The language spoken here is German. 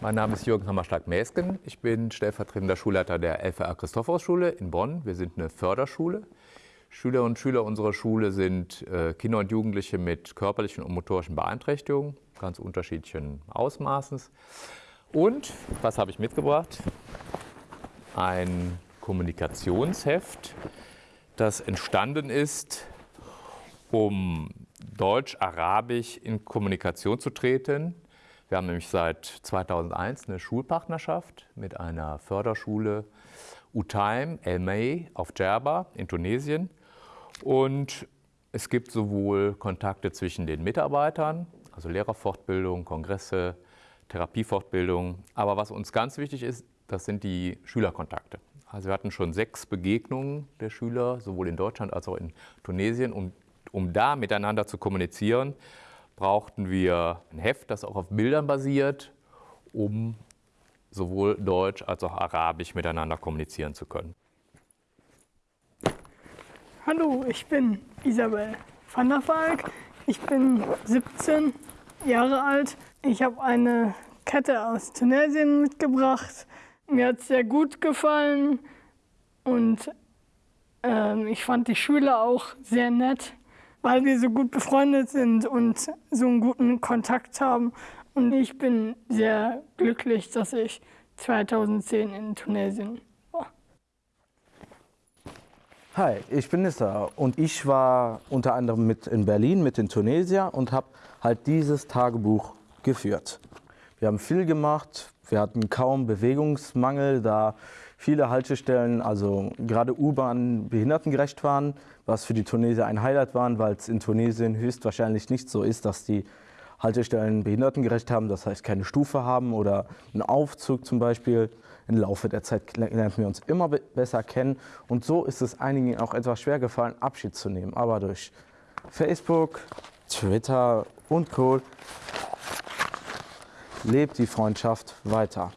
Mein Name ist Jürgen Hammerschlag-Mäsken. Ich bin stellvertretender Schulleiter der LVR Christophorus-Schule in Bonn. Wir sind eine Förderschule. Schüler und Schüler unserer Schule sind äh, Kinder und Jugendliche mit körperlichen und motorischen Beeinträchtigungen, ganz unterschiedlichen Ausmaßes. Und, was habe ich mitgebracht? Ein Kommunikationsheft, das entstanden ist, um Deutsch-Arabisch in Kommunikation zu treten. Wir haben nämlich seit 2001 eine Schulpartnerschaft mit einer Förderschule Utaim El May auf Djerba in Tunesien. Und es gibt sowohl Kontakte zwischen den Mitarbeitern, also Lehrerfortbildung, Kongresse, Therapiefortbildung. Aber was uns ganz wichtig ist, das sind die Schülerkontakte. Also wir hatten schon sechs Begegnungen der Schüler, sowohl in Deutschland als auch in Tunesien. Um, um da miteinander zu kommunizieren, brauchten wir ein Heft, das auch auf Bildern basiert, um sowohl Deutsch als auch Arabisch miteinander kommunizieren zu können. Hallo, ich bin Isabel van der Valk. Ich bin 17 Jahre alt. Ich habe eine Kette aus Tunesien mitgebracht. Mir hat es sehr gut gefallen und äh, ich fand die Schüler auch sehr nett, weil wir so gut befreundet sind und so einen guten Kontakt haben. Und ich bin sehr glücklich, dass ich 2010 in Tunesien Hi, ich bin Nissa und ich war unter anderem mit in Berlin mit den Tunesier und habe halt dieses Tagebuch geführt. Wir haben viel gemacht, wir hatten kaum Bewegungsmangel, da viele Haltestellen, also gerade U-Bahn, behindertengerecht waren, was für die Tunesier ein Highlight war, weil es in Tunesien höchstwahrscheinlich nicht so ist, dass die Haltestellen behindertengerecht haben, das heißt keine Stufe haben oder einen Aufzug zum Beispiel. Im Laufe der Zeit lernen wir uns immer besser kennen und so ist es einigen auch etwas schwer gefallen, Abschied zu nehmen. Aber durch Facebook, Twitter und Co. lebt die Freundschaft weiter.